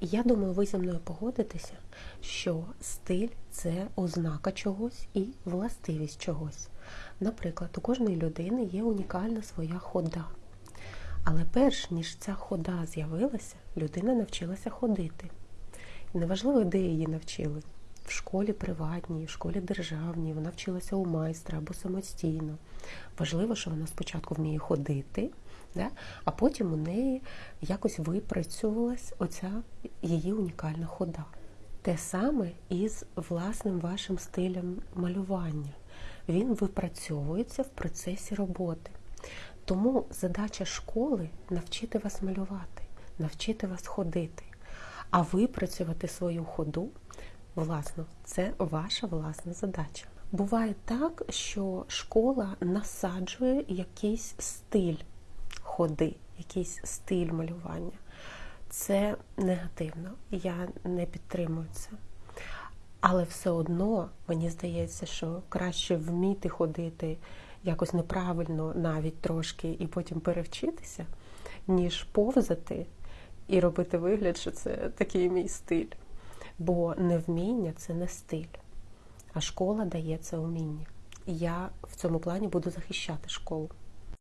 Я думаю, ви зі мною погодитеся, що стиль це ознака чогось і властивість чогось. Наприклад, у кожної людини є унікальна своя хода. Але перш ніж ця хода з'явилася, людина навчилася ходити. І неважливо, де її навчили. В школі приватній, в школі державній, вона вчилася у майстра або самостійно. Важливо, що вона спочатку вміє ходити, да? а потім у неї якось випрацьовувалась оця її унікальна хода. Те саме і з власним вашим стилем малювання. Він випрацьовується в процесі роботи. Тому задача школи навчити вас малювати, навчити вас ходити, а випрацювати свою ходу, власно, це ваша власна задача. Буває так, що школа насаджує якийсь стиль ходи, якийсь стиль малювання. Це негативно, я не підтримую це. Але все одно мені здається, що краще вміти ходити якось неправильно, навіть трошки, і потім перевчитися, ніж повзати і робити вигляд, що це такий мій стиль. Бо невміння це не стиль, а школа дає це уміння. І я в цьому плані буду захищати школу.